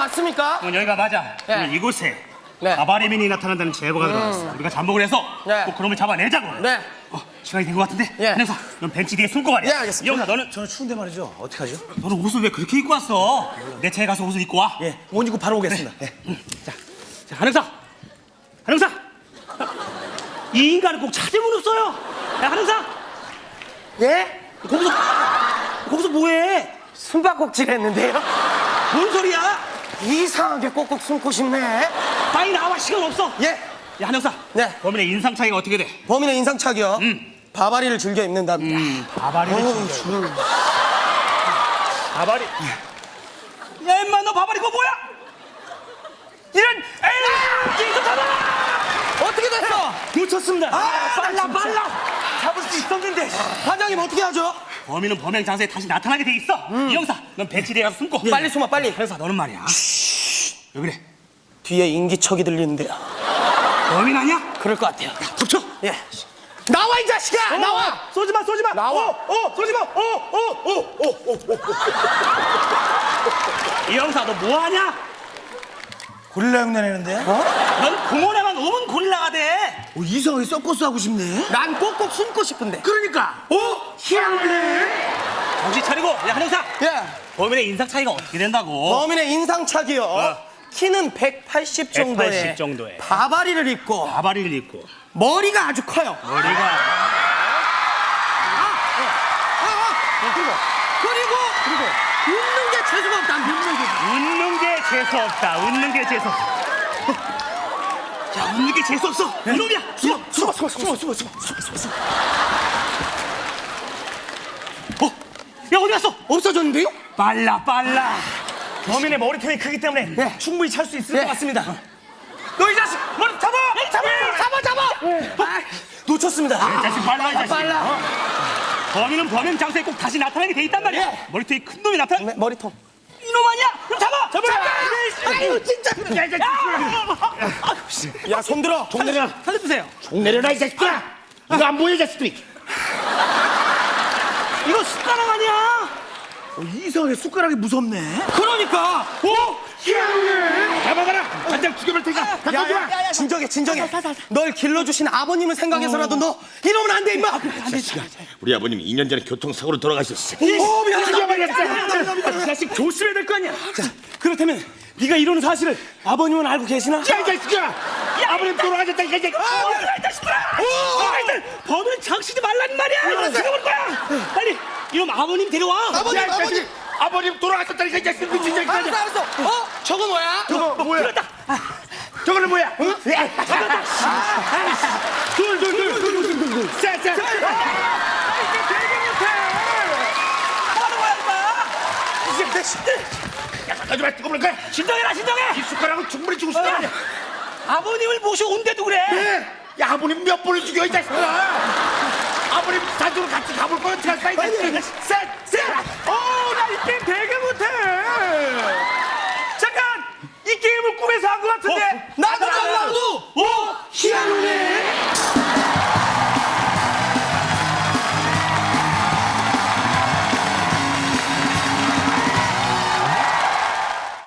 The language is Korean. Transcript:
맞습니까? 어, 여기가 맞아. 네. 오늘 이곳에 네. 바바리민이 나타난다는 제보가 들어왔어. 우리가 잠복을 해서 네. 꼭 그놈을 잡아내자고. 네. 어, 시간이 된 것 같은데. 예. 한영사, 넌 벤치 뒤에 숨고 가래. 예, 알겠습니다. 영사, 너는 저는 추운데 말이죠. 어떡하죠? 너는 옷을 왜 그렇게 입고 왔어? 내 차에 가서 옷을 입고 와. 예, 옷 입고 바로 오겠습니다. 예. 자, 자, 한영사, 한영사. 이 인간은 꼭 찾으면 없어요. 야, 한영사, 예? 거기서 거기서 뭐해? 숨바꼭질 했는데요? 뭔 소리야? 이상하게 꼭꼭 숨고 싶네. 빨리 나와 시간 없어. 예. 야, 한영사. 네. 범인의 인상 차이가 어떻게 돼? 범인의 인상착이요. 바바리를 즐겨 입는답니다. 음, 바바리를 어우, 즐겨. 줄. 바바리. 야, 임마 너 바바리 그거 뭐야? 이런 에이, 잡아! 어떻게 됐어? 놓쳤습니다. 아, 빨라, 빨라. 잡을 수 있었는데. 과장님 어떻게 하죠? 범인은 범행 장소에 다시 나타나게 돼 있어. 이 형사, 넌 벤치대에 가서 숨고. 빨리 숨어, 빨리. 형사, 너는 말이야. 왜 그래? 뒤에 인기척이 들리는데요. 범인 아니야? 그럴 것 같아요. 덮쳐. 예. 나와 이 자식아! 나와! 쏘지 마, 쏘지 마. 나와. 어, 어, 쏘지 마. 어, 어, 어, 어, 어, 어. 이 형사, 너 뭐 하냐? 고릴라 흉내 내는데? 어? 넌 공원에만 오면 고릴라가 돼. 이상하게 서커스 하고 싶네. 난 꼭꼭 숨고 싶은데. 그러니까. 어? 희한하네. 정신 차리고, 야, 한 형사. 예. 범인의 인상 차이가 어떻게 된다고? 범인의 인상착이요. 키는 180 정도에 180 정도에. 바바리를 입고 바바리를 입고 머리가 아주 커요. 머리가 그리고 그리고 웃는 게 재수가 없다. 웃는 게. 웃는 게 재수 없다. 웃는 게 재수 없다. 야, 웃는 게 재수 없어. 이놈이야. 숨어, 숨어, 숨어, 숨어, 숨어, 숨어, 숨어, 숨어. 어, 야 어디 갔어? 없어졌는데요? 빨라, 빨라. 범인의 머리통이 크기 때문에 예. 충분히 찰 수 있을 예. 것 같습니다. 너이 자식 머리 잡아! 잡아, 잡아, 잡아. 아, 놓쳤습니다. 이 자식 빨라, 이 자식. 빨라. 어? 범인은 범행 장소에 꼭 다시 나타나게 돼 있단 말이야. 예. 머리통이 큰 놈이 나타나. 네, 머리통. 이놈 아니야? 그럼 잡아. 잡아. 아유 진짜. 야, 이 자식. 야, 손 들어. 종 내려. 살려주세요. 종 내려라 이 자식들아. 이거 안 보여 이 자식들이. 이거 숟가락 아니야? 어, 이상하게 숟가락이 무섭네. 그러니까. 오! 희한하네. 잡아가라. 간장 죽여볼 테니까. 갖다 줘. 야, 야, 진정해, 진정해. 널 길러주신 아버님을 생각해서라도 너 이러면 안 돼, 임마. 우리 아버님이 2년 전에 교통사고로 돌아가셨어. 오, 미안하다. 죽여버렸어. 이 자식 조심해야 될 거 아니야. 자, 그렇다면 네가 이런 사실을 아버님은 알고 계시나? 야, 이 자식아! 아버님 돌아가셨다, 이 자식! 아, 이 자식들아! 어, 일단 범인은 장치지 말란 말이야. 이거 죽여볼 거야. 빨리 이놈 아버님 데려와. 아버님! 아버님. 아버님 돌아가셨다니까 이 자식 미친 자식! 알았어, 알았어. 어? 저거 뭐야? 저거 뭐야? 저거는 뭐야? 둘둘둘둘둘둘. 자, 자. 가지 마, 죽어버릴 거야. 진정해라, 진정해. 이 숟가락은 충분히 죽을 수 있다. 아버님을 모셔온데도 그래. 야, 아버님 몇 번을 죽여 이 자식아! 아버님 산으로 같이 가볼 거야 어떻게 할까 이 자식? 셋, 셋. 어, 나 이 게임 되게 못해. 잠깐, 이 게임을 꿈에서 한 것 같은데.